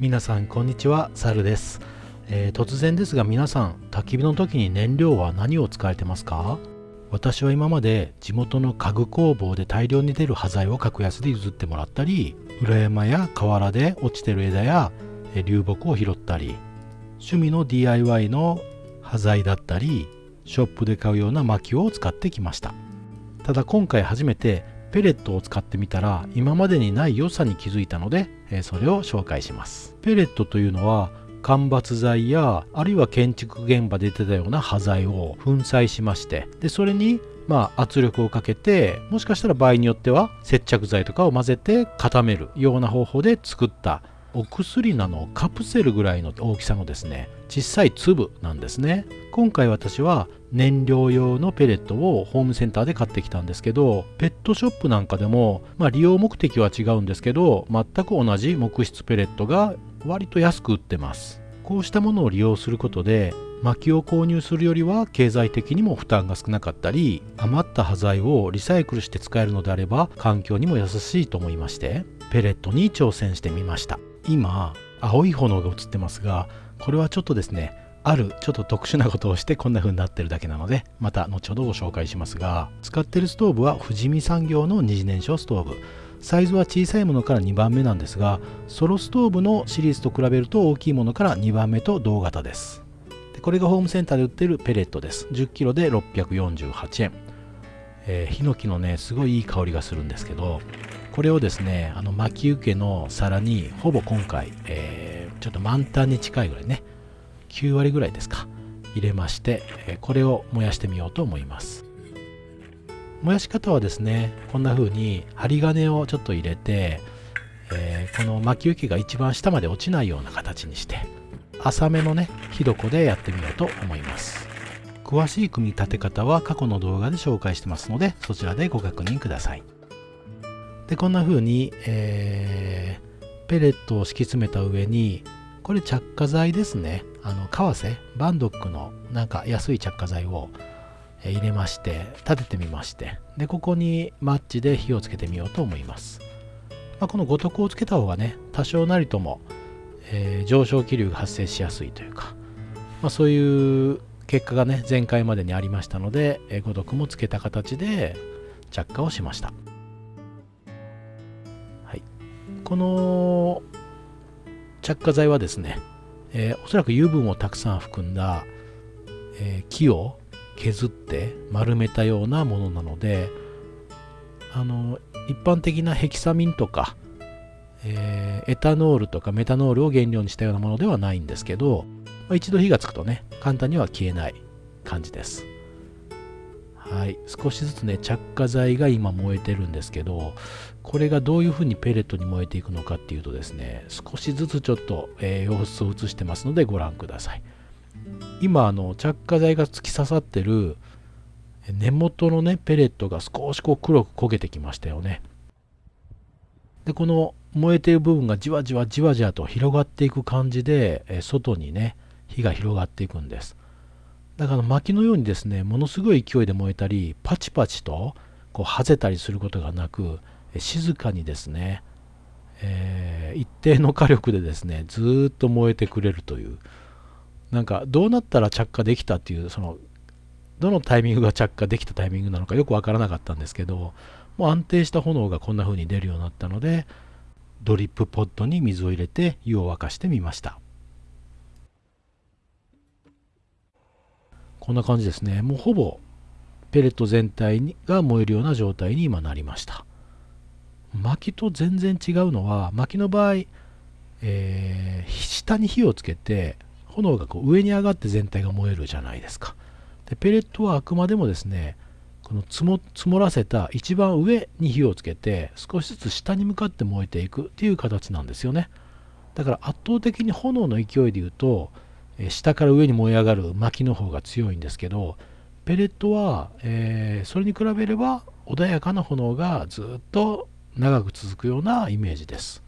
皆さんこんにちはサルです、えー、突然ですが皆さん焚き火の時に燃料は何を使われてますか？私は今まで地元の家具工房で大量に出る端材を格安で譲ってもらったり裏山や河原で落ちてる枝や流木を拾ったり趣味の DIY の端材だったりショップで買うような薪を使ってきました。ただ今回初めてペレットを使ってみたら今までにない良さに気づいたのでそれを紹介します。ペレットというのは間伐材やあるいは建築現場で出てたような端材を粉砕しましてでそれにまあ圧力をかけてもしかしたら場合によっては接着剤とかを混ぜて固めるような方法で作ったお薬なのカプセルぐらいの大きさのですね小さい粒なんですね。今回私は燃料用のペレットをホームセンターで買ってきたんですけどペットショップなんかでも、まあ、利用目的は違うんですけど全く同じ木質ペレットが割と安く売ってます。こうしたものを利用することで薪を購入するよりは経済的にも負担が少なかったり余った端材をリサイクルして使えるのであれば環境にも優しいと思いましてペレットに挑戦してみました。今青い炎が映ってますがこれはちょっとですねあるちょっと特殊なことをしてこんな風になってるだけなのでまた後ほどご紹介しますが使ってるストーブは富士見産業の二次燃焼ストーブ。サイズは小さいものから2番目なんですがソロストーブのシリーズと比べると大きいものから2番目と同型です。でこれがホームセンターで売ってるペレットです。10kg で648円、えー、ヒノキのねすごいいい香りがするんですけどこれをですねあの巻き受けの皿にほぼ今回、えー、ちょっと満タンに近いぐらいね9割ぐらいですか入れまして、えこれを燃やしてみようと思います。燃やし方はですねこんな風に針金をちょっと入れて、えー、この巻き受けが一番下まで落ちないような形にして浅めのね火床でやってみようと思います。詳しい組み立て方は過去の動画で紹介してますのでそちらでご確認ください。でこんな風に、えー、ペレットを敷き詰めた上にこれ着火剤ですね。あの為替バンドックのなんか安い着火剤を入れまして立ててみまして。でここにマッチで火をつけてみようと思います、まあ、この五徳をつけた方がね多少なりとも、えー、上昇気流が発生しやすいというか、まあ、そういう結果がね前回までにありましたので、五徳もつけた形で着火をしました、この着火剤はですね、えー、おそらく油分をたくさん含んだ、えー、木を削って丸めたようなものなのであの一般的なヘキサミンとか、えー、エタノールとかメタノールを原料にしたようなものではないんですけど、まあ、一度火がつくとね簡単には消えない感じです。はい。少しずつね着火剤が今燃えてるんですけどこれがどういうふうにペレットに燃えていくのかっていうとですね少しずつちょっと、えー、様子を映してますのでご覧ください。今あの着火剤が突き刺さってる根元のねペレットが少しこう黒く焦げてきましたよね。でこの燃えてる部分がじわじわじわじわと広がっていく感じで外にね火が広がっていくんです。だから薪のようにですねものすごい勢いで燃えたりパチパチとこうはぜたりすることがなく静かにですね、えー、一定の火力でですねずっと燃えてくれるという。なんかどうなったら着火できたっていうそのどのタイミングが着火できたタイミングなのかよくわからなかったんですけどもう安定した炎がこんな風に出るようになったのでドリップポットに水を入れて湯を沸かしてみました。こんな感じですね。もうほぼペレット全体が燃えるような状態に今なりました。薪と全然違うのは薪の場合、えー、下に火をつけて炎がこう上に上がって全体が燃えるじゃないですか。でペレットはあくまでもですねこの積も積もらせた一番上に火をつけて少しずつ下に向かって燃えていくっていう形なんですよね。だから圧倒的に炎の勢いで言うと下から上に燃え上がる薪の方が強いんですけどペレットは、えー、それに比べれば穏やかな炎がずっと長く続くようなイメージです。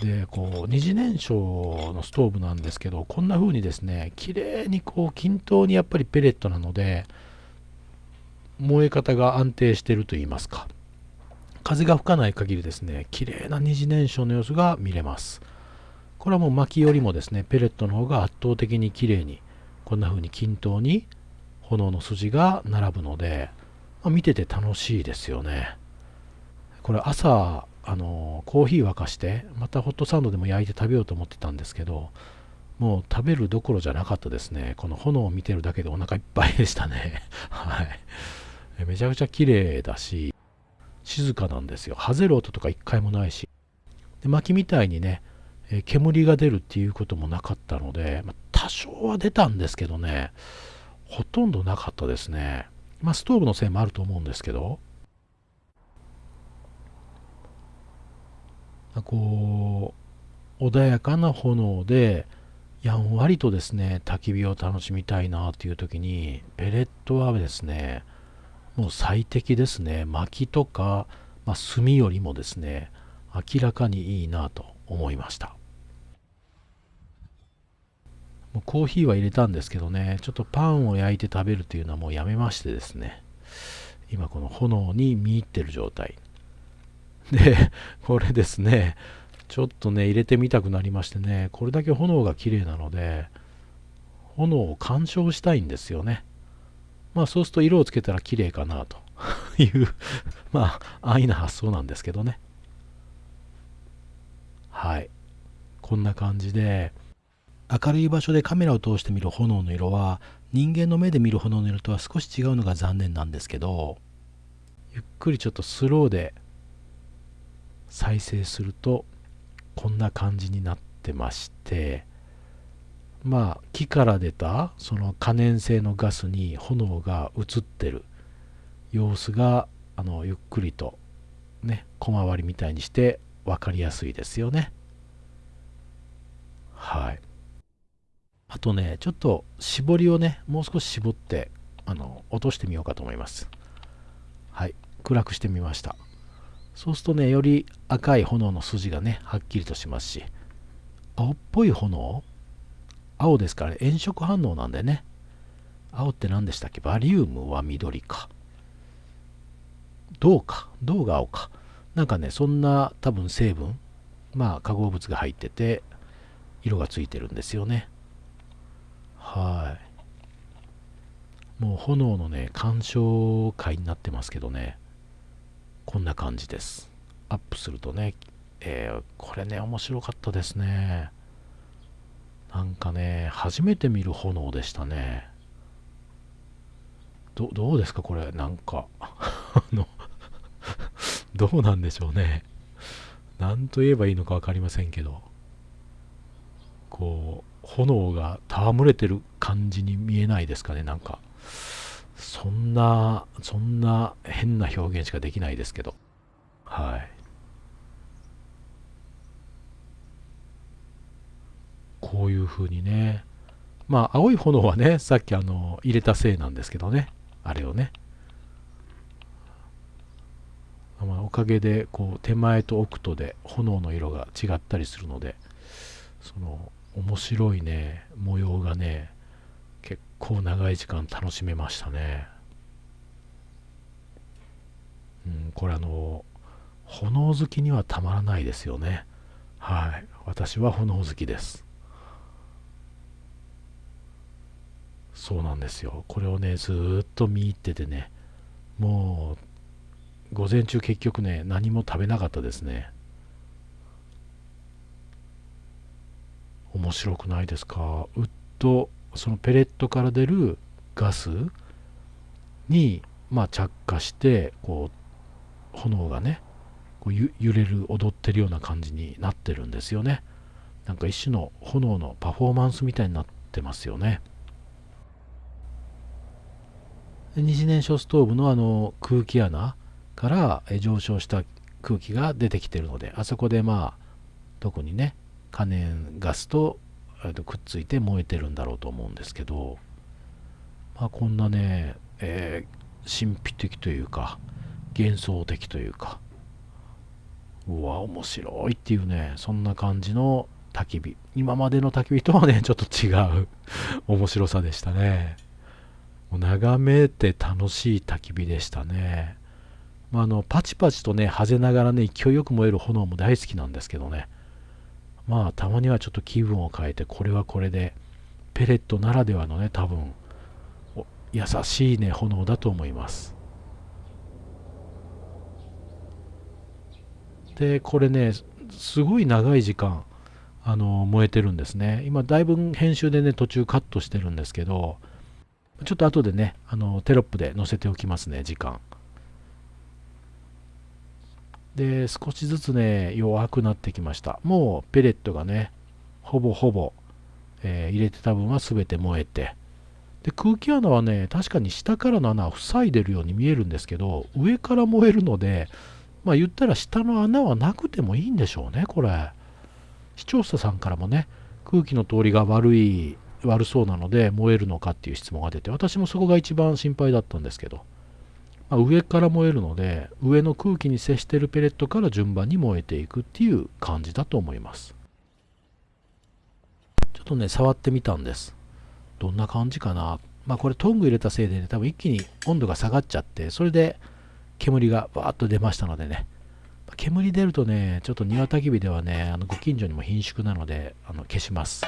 でこう二次燃焼のストーブなんですけどこんな風にですね綺麗にこう均等にやっぱりペレットなので燃え方が安定してると言いますか。風が吹かない限りですね綺麗な二次燃焼の様子が見れます。これはもう薪よりもですねペレットの方が圧倒的に綺麗にこんな風に均等に炎の筋が並ぶので、まあ、見てて楽しいですよね。これ朝あのコーヒー沸かしてまたホットサンドでも焼いて食べようと思ってたんですけどもう食べるどころじゃなかったですね。この炎を見てるだけでお腹いっぱいでしたね。はい。めちゃくちゃ綺麗だし静かなんですよ。はぜる音とか一回もないし。で薪みたいにねえ煙が出るっていうこともなかったので、まあ、多少は出たんですけどねほとんどなかったですね。まあストーブのせいもあると思うんですけど。こう穏やかな炎でやんわりとですね焚き火を楽しみたいなっていう時にペレットはですねもう最適ですね。薪とか、まあ、炭よりもですね明らかにいいなと思いました。もうコーヒーは入れたんですけどねちょっとパンを焼いて食べるというのはもうやめましてですね今この炎に見入ってる状態で、これですね、ちょっとね、入れてみたくなりましてね、これだけ炎が綺麗なので、炎を鑑賞したいんですよね。まあそうすると色をつけたら綺麗かなと いうまあ安易な発想なんですけどね。はい。こんな感じで、明るい場所でカメラを通して見る炎の色は人間の目で見る炎の色とは少し違うのが残念なんですけどゆっくりちょっとスローで再生するとこんな感じになってましてまあ木から出たその可燃性のガスに炎が映ってる様子があのゆっくりとね小回りみたいにして分かりやすいですよねはいとねちょっと絞りをねもう少し絞ってあの落としてみようかと思いますはい暗くしてみましたそうするとね、より赤い炎の筋がね、はっきりとしますし、青っぽい炎？青ですから、ね、炎色反応なんでね。青って何でしたっけ？バリウムは緑か。銅か。銅が青か。なんかね、そんな多分成分、まあ化合物が入ってて、色がついてるんですよね。はい。もう炎のね、鑑賞会になってますけどね。こんな感じです。アップするとね、えー、これね、面白かったですね。なんかね、初めて見る炎でしたね。どどうですか、これ、なんか。あのどうなんでしょうね。何と言えばいいのか分かりませんけど、こう、炎が戯れてる感じに見えないですかね、なんか。そんな、そんな変な表現しかできないですけど。はい。こういう風にね。まあ、青い炎はね、さっきあの、入れたせいなんですけどね。あれをね。まあ、おかげで、こう、手前と奥とで炎の色が違ったりするので、その、面白いね、模様がね、結構長い時間楽しめましたね。うん、これあの、炎好きにはたまらないですよね。はい。私は炎好きです。そうなんですよ。これをね、ずっと見入っててね、もう、午前中結局ね、何も食べなかったですね。面白くないですか？ウッドそのペレットから出るガスに、まあ、着火してこう炎がねこう揺れる踊ってるような感じになってるんですよね。なんか一種の炎のパフォーマンスみたいになってますよね。二次燃焼ストーブのあの空気穴から上昇した空気が出てきてるのであそこでまあ特にね可燃ガスとくっついて燃えてるんだろうと思うんですけど、まあ、こんなね、えー、神秘的というか幻想的というかうわ面白いっていうねそんな感じの焚き火。今までの焚き火とはね ちょっと違う面白さでしたね。眺めて楽しい焚き火でしたね、まあ、あのパチパチとねはぜながらね勢いよく燃える炎も大好きなんですけどね。まあたまにはちょっと気分を変えてこれはこれでペレットならではのね多分優しいね炎だと思います。でこれねすごい長い時間あの燃えてるんですね。今だいぶ編集でね途中カットしてるんですけどちょっと後でねあのテロップで載せておきますね時間。で少しずつね弱くなってきました。もうペレットがねほぼほぼ、えー、入れてた分は全て燃えて。で空気穴はね確かに下からの穴を塞いでるように見えるんですけど上から燃えるのでまあ言ったら下の穴はなくてもいいんでしょうねこれ。視聴者さんからもね空気の通りが悪い悪そうなので燃えるのかっていう質問が出て私もそこが一番心配だったんですけど、まあ、上から燃えるので上の空気に接しているペレットから順番に燃えていくっていう感じだと思います。ちょっとね触ってみたんです。どんな感じかな。まあこれトング入れたせいでね多分一気に温度が下がっちゃってそれで煙がバーッと出ましたのでね。煙出るとねちょっと庭焚き火ではねあのご近所にも貧縮なのであの消します。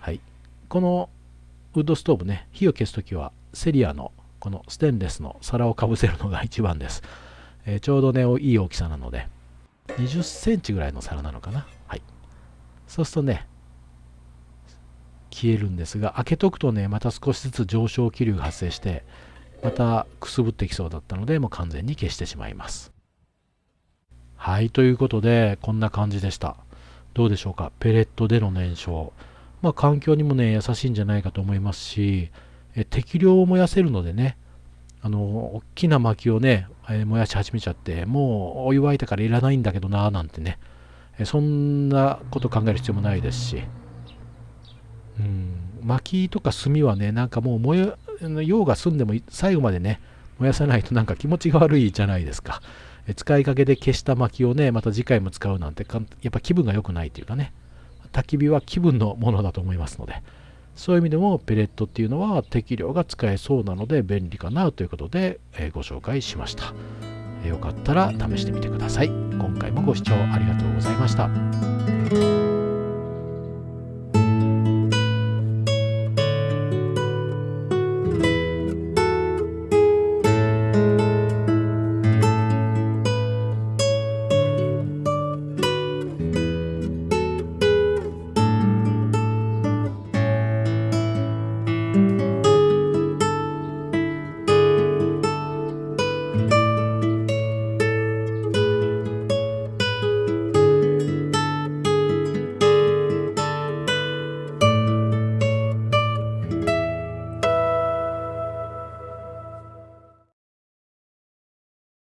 はい。このウッドストーブね火を消すときはセリアのこのステンレスの皿をかぶせるのが一番です、えー、ちょうどねいい大きさなので。20センチぐらいの皿なのかな。はい。そうするとね消えるんですが開けとくとねまた少しずつ上昇気流が発生してまたくすぶってきそうだったのでもう完全に消してしまいます。はいということでこんな感じでした。どうでしょうか。ペレットでの燃焼。まあ環境にもね優しいんじゃないかと思いますしえ適量を燃やせるのでねあの大きな薪をね、え燃やし始めちゃってもうお湯沸いたからいらないんだけどなーなんてねえそんなこと考える必要もないですし。うん薪とか炭はねなんかもう燃え用が済んでも最後までね燃やさないとなんか気持ちが悪いじゃないですか。え使いかけで消した薪をねまた次回も使うなんてやっぱ気分が良くないというかね。焚き火は気分のものだと思いますので。そういう意味でもペレットっていうのは適量が使えそうなので便利かなということで、えご紹介しました、よかったら試してみてください。今回もご視聴ありがとうございました。